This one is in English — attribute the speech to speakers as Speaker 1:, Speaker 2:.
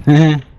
Speaker 1: Hehe.